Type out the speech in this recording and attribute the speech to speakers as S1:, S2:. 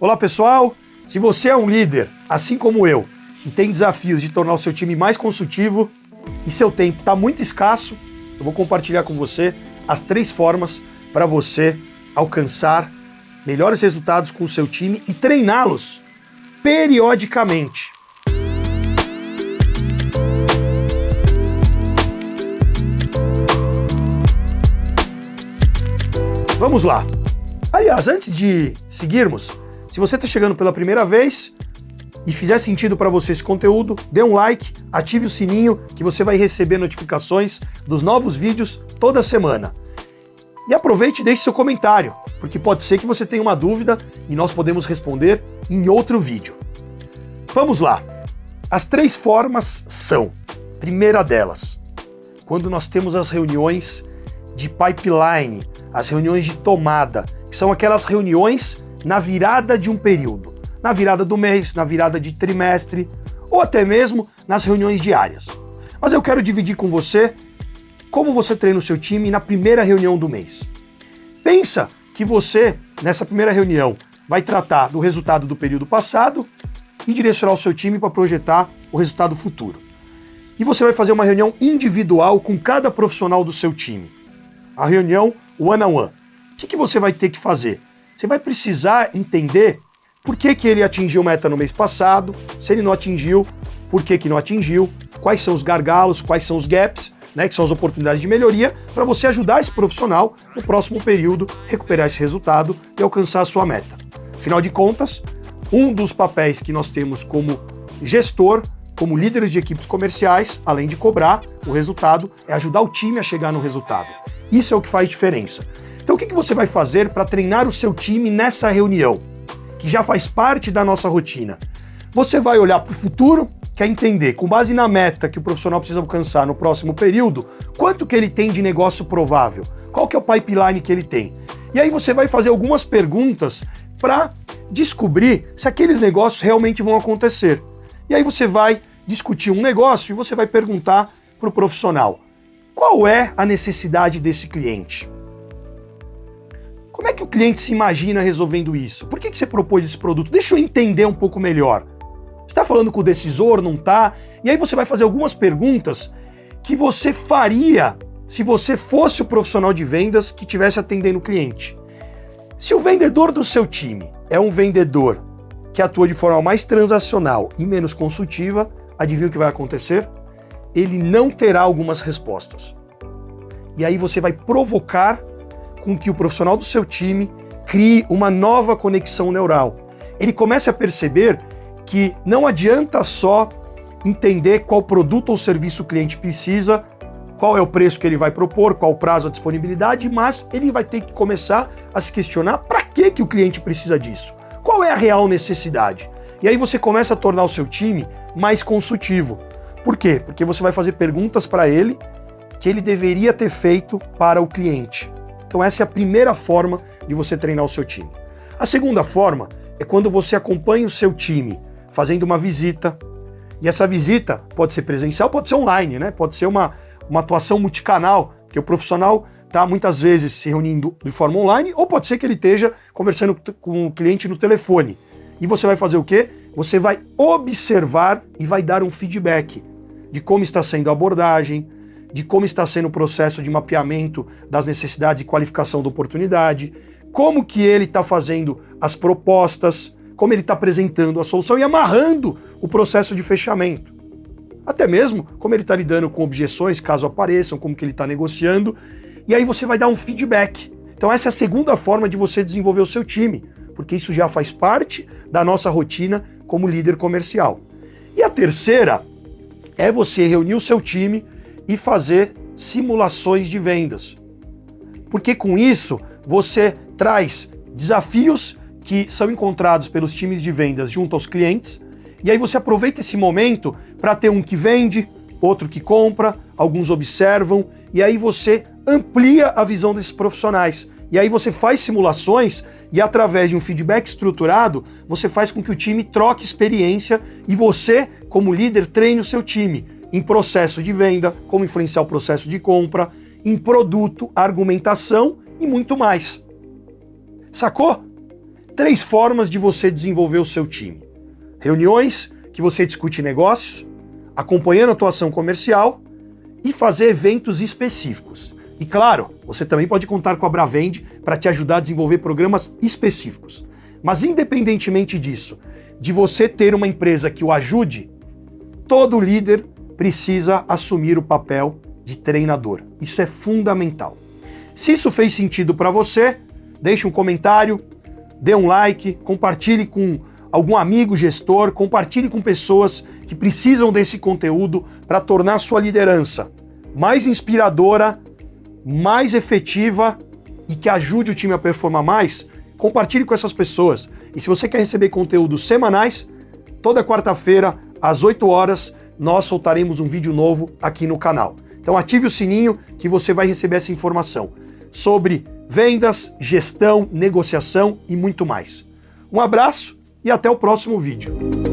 S1: Olá pessoal, se você é um líder, assim como eu, e tem desafios de tornar o seu time mais consultivo e seu tempo está muito escasso, eu vou compartilhar com você as três formas para você alcançar melhores resultados com o seu time e treiná-los periodicamente. Vamos lá. Aliás, antes de seguirmos, se você está chegando pela primeira vez e fizer sentido para você esse conteúdo, dê um like, ative o sininho que você vai receber notificações dos novos vídeos toda semana. E aproveite e deixe seu comentário, porque pode ser que você tenha uma dúvida e nós podemos responder em outro vídeo. Vamos lá. As três formas são, primeira delas, quando nós temos as reuniões de pipeline, as reuniões de tomada, que são aquelas reuniões na virada de um período, na virada do mês, na virada de trimestre, ou até mesmo nas reuniões diárias. Mas eu quero dividir com você como você treina o seu time na primeira reunião do mês. Pensa que você, nessa primeira reunião, vai tratar do resultado do período passado e direcionar o seu time para projetar o resultado futuro. E você vai fazer uma reunião individual com cada profissional do seu time. A reunião one-on-one. -on -one. O que, que você vai ter que fazer? Você vai precisar entender por que, que ele atingiu meta no mês passado, se ele não atingiu, por que, que não atingiu, quais são os gargalos, quais são os gaps, né, que são as oportunidades de melhoria, para você ajudar esse profissional no próximo período recuperar esse resultado e alcançar a sua meta. Afinal de contas, um dos papéis que nós temos como gestor, como líderes de equipes comerciais, além de cobrar o resultado, é ajudar o time a chegar no resultado. Isso é o que faz diferença. Então o que, você vai fazer para treinar o seu time nessa reunião, que já faz parte da nossa rotina? Você vai olhar para o futuro, quer entender, com base na meta que o profissional precisa alcançar no próximo período, quanto que ele tem de negócio provável, qual que é o pipeline que ele tem. E aí você vai fazer algumas perguntas para descobrir se aqueles negócios realmente vão acontecer. E aí você vai discutir um negócio e você vai perguntar para o profissional, qual é a necessidade desse cliente? Como é que o cliente se imagina resolvendo isso? Por que, que você propôs esse produto? Deixa eu entender um pouco melhor. Está falando com o decisor, não está? E aí você vai fazer algumas perguntas que você faria se você fosse o profissional de vendas que estivesse atendendo o cliente. Se o vendedor do seu time é um vendedor que atua de forma mais transacional e menos consultiva, adivinha o que vai acontecer? Ele não terá algumas respostas. E aí você vai provocar com que o profissional do seu time crie uma nova conexão neural. Ele comece a perceber que não adianta só entender qual produto ou serviço o cliente precisa, qual é o preço que ele vai propor, qual o prazo, a disponibilidade, mas ele vai ter que começar a se questionar para que, que o cliente precisa disso, qual é a real necessidade. E aí você começa a tornar o seu time mais consultivo. Por quê? Porque você vai fazer perguntas para ele que ele deveria ter feito para o cliente. Então essa é a primeira forma de você treinar o seu time. A segunda forma é quando você acompanha o seu time fazendo uma visita, e essa visita pode ser presencial, pode ser online, né? Pode ser uma, uma atuação multicanal, que o profissional está muitas vezes se reunindo de forma online, ou pode ser que ele esteja conversando com o cliente no telefone. E você vai fazer o quê? Você vai observar e vai dar um feedback de como está sendo a abordagem, de como está sendo o processo de mapeamento das necessidades e qualificação da oportunidade, como que ele está fazendo as propostas, como ele está apresentando a solução e amarrando o processo de fechamento. Até mesmo como ele está lidando com objeções, caso apareçam, como que ele está negociando, e aí você vai dar um feedback. Então essa é a segunda forma de você desenvolver o seu time, porque isso já faz parte da nossa rotina como líder comercial. E a terceira é você reunir o seu time e fazer simulações de vendas. Porque com isso você traz desafios que são encontrados pelos times de vendas junto aos clientes, e aí você aproveita esse momento para ter um que vende, outro que compra, alguns observam, e aí você amplia a visão desses profissionais. E aí você faz simulações e através de um feedback estruturado, você faz com que o time troque experiência e você, como líder, treine o seu time em processo de venda, como influenciar o processo de compra, em produto, argumentação e muito mais. Sacou? três formas de você desenvolver o seu time: reuniões que você discute negócios, acompanhando a atuação comercial e fazer eventos específicos. E claro, você também pode contar com a Bravend para te ajudar a desenvolver programas específicos. Mas independentemente disso, de você ter uma empresa que o ajude, todo líder precisa assumir o papel de treinador. Isso é fundamental. Se isso fez sentido para você, deixe um comentário, dê um like, compartilhe com algum amigo gestor, compartilhe com pessoas que precisam desse conteúdo para tornar sua liderança mais inspiradora, mais efetiva e que ajude o time a performar mais. Compartilhe com essas pessoas. E se você quer receber conteúdos semanais, toda quarta-feira, às 8 horas, nós soltaremos um vídeo novo aqui no canal. Então ative o sininho que você vai receber essa informação sobre vendas, gestão, negociação e muito mais. Um abraço e até o próximo vídeo.